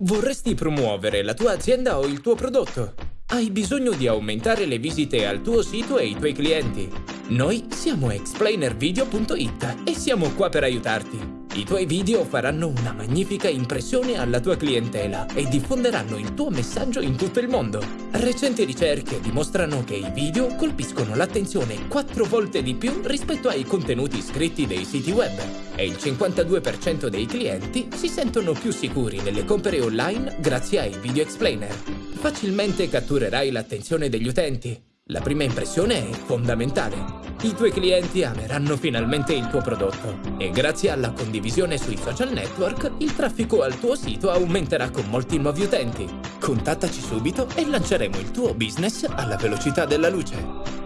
Vorresti promuovere la tua azienda o il tuo prodotto? Hai bisogno di aumentare le visite al tuo sito e ai tuoi clienti? Noi siamo explainervideo.it e siamo qua per aiutarti. I tuoi video faranno una magnifica impressione alla tua clientela e diffonderanno il tuo messaggio in tutto il mondo. Recenti ricerche dimostrano che i video colpiscono l'attenzione 4 volte di più rispetto ai contenuti scritti dei siti web e il 52% dei clienti si sentono più sicuri nelle compere online grazie ai video explainer. Facilmente catturerai l'attenzione degli utenti. La prima impressione è fondamentale. I tuoi clienti ameranno finalmente il tuo prodotto e grazie alla condivisione sui social network il traffico al tuo sito aumenterà con molti nuovi utenti. Contattaci subito e lanceremo il tuo business alla velocità della luce.